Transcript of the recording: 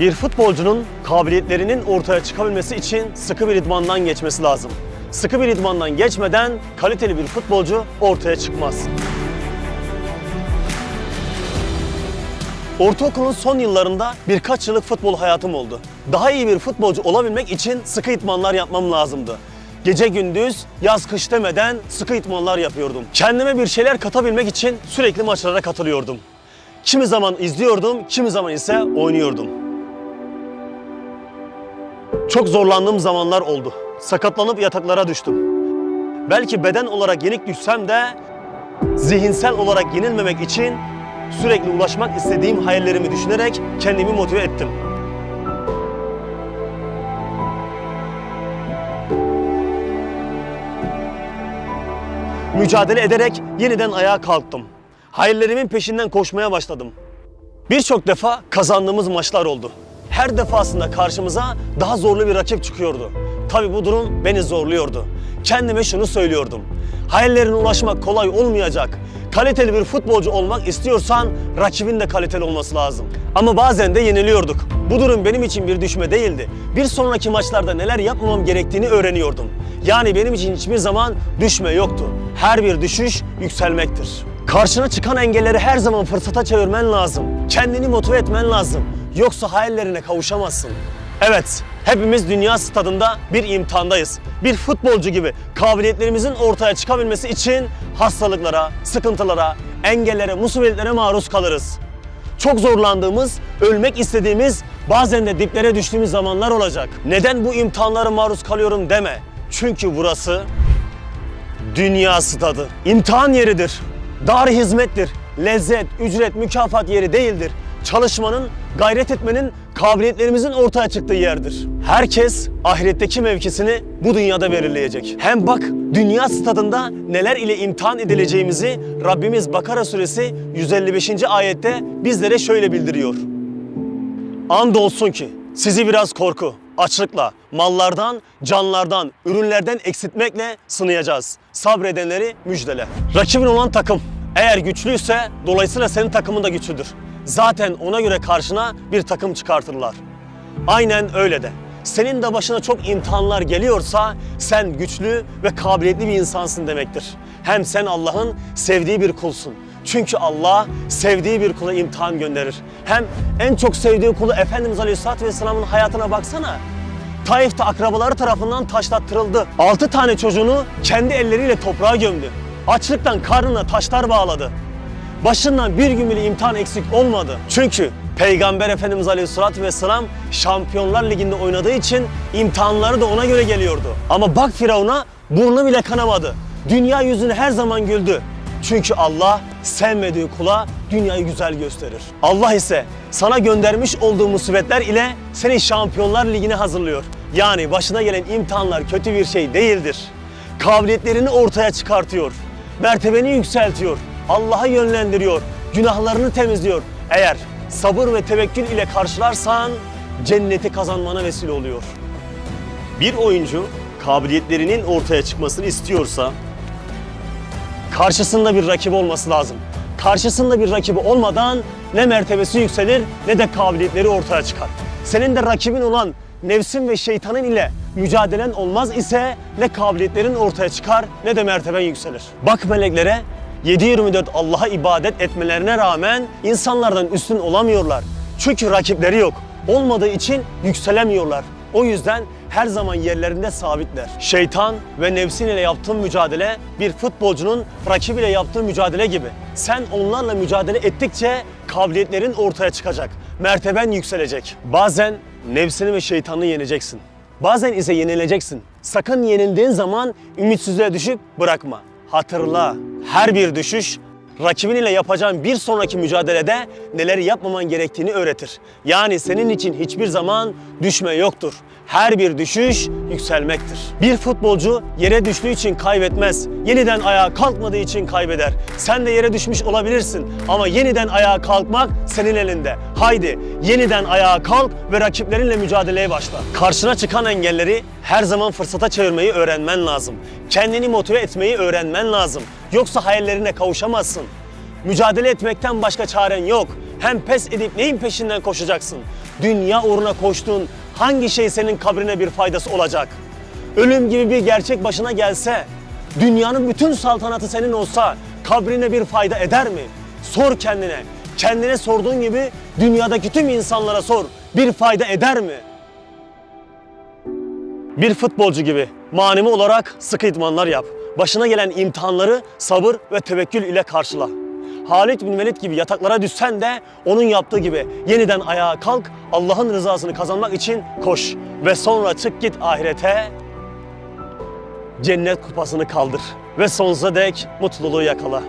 Bir futbolcunun kabiliyetlerinin ortaya çıkabilmesi için sıkı bir idmandan geçmesi lazım. Sıkı bir idmandan geçmeden kaliteli bir futbolcu ortaya çıkmaz. Ortaokulun son yıllarında birkaç yıllık futbol hayatım oldu. Daha iyi bir futbolcu olabilmek için sıkı idmanlar yapmam lazımdı. Gece gündüz, yaz kış demeden sıkı idmanlar yapıyordum. Kendime bir şeyler katabilmek için sürekli maçlara katılıyordum. Kimi zaman izliyordum, kimi zaman ise oynuyordum. Çok zorlandığım zamanlar oldu. Sakatlanıp yataklara düştüm. Belki beden olarak yenik düşsem de zihinsel olarak yenilmemek için sürekli ulaşmak istediğim hayallerimi düşünerek kendimi motive ettim. Mücadele ederek yeniden ayağa kalktım. Hayallerimin peşinden koşmaya başladım. Birçok defa kazandığımız maçlar oldu. Her defasında karşımıza daha zorlu bir rakip çıkıyordu. Tabii bu durum beni zorluyordu. Kendime şunu söylüyordum. Hayallerine ulaşmak kolay olmayacak. Kaliteli bir futbolcu olmak istiyorsan rakibin de kaliteli olması lazım. Ama bazen de yeniliyorduk. Bu durum benim için bir düşme değildi. Bir sonraki maçlarda neler yapmamam gerektiğini öğreniyordum. Yani benim için hiçbir zaman düşme yoktu. Her bir düşüş yükselmektir. Karşına çıkan engelleri her zaman fırsata çevirmen lazım. Kendini motive etmen lazım. Yoksa hayallerine kavuşamazsın. Evet, hepimiz dünya stadında bir imtihandayız. Bir futbolcu gibi kabiliyetlerimizin ortaya çıkabilmesi için hastalıklara, sıkıntılara, engellere, musibetlere maruz kalırız. Çok zorlandığımız, ölmek istediğimiz, bazen de diplere düştüğümüz zamanlar olacak. Neden bu imtihanlara maruz kalıyorum deme. Çünkü burası dünya stadı. İmtihan yeridir. Dar hizmettir. Lezzet, ücret, mükafat yeri değildir. Çalışmanın, gayret etmenin, kabiliyetlerimizin ortaya çıktığı yerdir. Herkes ahiretteki mevkisini bu dünyada belirleyecek. Hem bak dünya stadında neler ile imtihan edileceğimizi Rabbimiz Bakara suresi 155. ayette bizlere şöyle bildiriyor. Andolsun ki sizi biraz korku, açlıkla, mallardan, canlardan, ürünlerden eksiltmekle sınayacağız. Sabredenleri müjdele. Rakibin olan takım eğer güçlüyse dolayısıyla senin takımın da güçlüdür. Zaten ona göre karşına bir takım çıkartırlar. Aynen öyle de. Senin de başına çok imtihanlar geliyorsa sen güçlü ve kabiliyetli bir insansın demektir. Hem sen Allah'ın sevdiği bir kulsun. Çünkü Allah sevdiği bir kula imtihan gönderir. Hem en çok sevdiği kulu Efendimiz Aleyhisselatü Vesselam'ın hayatına baksana. Taif'te akrabaları tarafından taşlattırıldı. Altı tane çocuğunu kendi elleriyle toprağa gömdü. Açlıktan karnına taşlar bağladı. Başından bir gün bile imtihan eksik olmadı. Çünkü Peygamber Efendimiz Aleyhisselatü Vesselam Şampiyonlar Ligi'nde oynadığı için imtihanları da ona göre geliyordu. Ama bak Firavun'a burnu bile kanamadı. Dünya yüzünü her zaman güldü. Çünkü Allah sevmediği kula dünyayı güzel gösterir. Allah ise sana göndermiş olduğu musibetler ile seni Şampiyonlar Ligi'ne hazırlıyor. Yani başına gelen imtihanlar kötü bir şey değildir. Kabiliyetlerini ortaya çıkartıyor. Mertebeni yükseltiyor. Allah'a yönlendiriyor. Günahlarını temizliyor. Eğer sabır ve tevekkül ile karşılarsan cenneti kazanmana vesile oluyor. Bir oyuncu kabiliyetlerinin ortaya çıkmasını istiyorsa karşısında bir rakibi olması lazım. Karşısında bir rakibi olmadan ne mertebesi yükselir ne de kabiliyetleri ortaya çıkar. Senin de rakibin olan nefsin ve şeytanın ile mücadelen olmaz ise ne kabiliyetlerin ortaya çıkar ne de merteben yükselir. Bak meleklere 7-24 Allah'a ibadet etmelerine rağmen insanlardan üstün olamıyorlar. Çünkü rakipleri yok. Olmadığı için yükselemiyorlar. O yüzden her zaman yerlerinde sabitler. Şeytan ve nefsin ile yaptığın mücadele bir futbolcunun rakibiyle yaptığı mücadele gibi. Sen onlarla mücadele ettikçe kabiliyetlerin ortaya çıkacak. Merteben yükselecek. Bazen nefsini ve şeytanını yeneceksin. Bazen ise yenileceksin. Sakın yenildiğin zaman ümitsizliğe düşüp bırakma. Hatırla, her bir düşüş rakibin ile yapacağın bir sonraki mücadelede neleri yapmaman gerektiğini öğretir. Yani senin için hiçbir zaman düşme yoktur. Her bir düşüş yükselmektir. Bir futbolcu yere düştüğü için kaybetmez. Yeniden ayağa kalkmadığı için kaybeder. Sen de yere düşmüş olabilirsin ama yeniden ayağa kalkmak senin elinde. Haydi yeniden ayağa kalk ve rakiplerinle mücadeleye başla. Karşına çıkan engelleri her zaman fırsata çevirmeyi öğrenmen lazım. Kendini motive etmeyi öğrenmen lazım. Yoksa hayallerine kavuşamazsın. Mücadele etmekten başka çaren yok. Hem pes edip neyin peşinden koşacaksın? dünya uğruna koştuğun hangi şey senin kabrine bir faydası olacak? Ölüm gibi bir gerçek başına gelse, dünyanın bütün saltanatı senin olsa kabrine bir fayda eder mi? Sor kendine. Kendine sorduğun gibi dünyadaki tüm insanlara sor. Bir fayda eder mi? Bir futbolcu gibi manevi olarak sıkı idmanlar yap. Başına gelen imtihanları sabır ve tevekkül ile karşıla. Halid bin Velid gibi yataklara düşsen de onun yaptığı gibi yeniden ayağa kalk, Allah'ın rızasını kazanmak için koş ve sonra çık git ahirete. Cennet kupasını kaldır ve sonsuza dek mutluluğu yakala.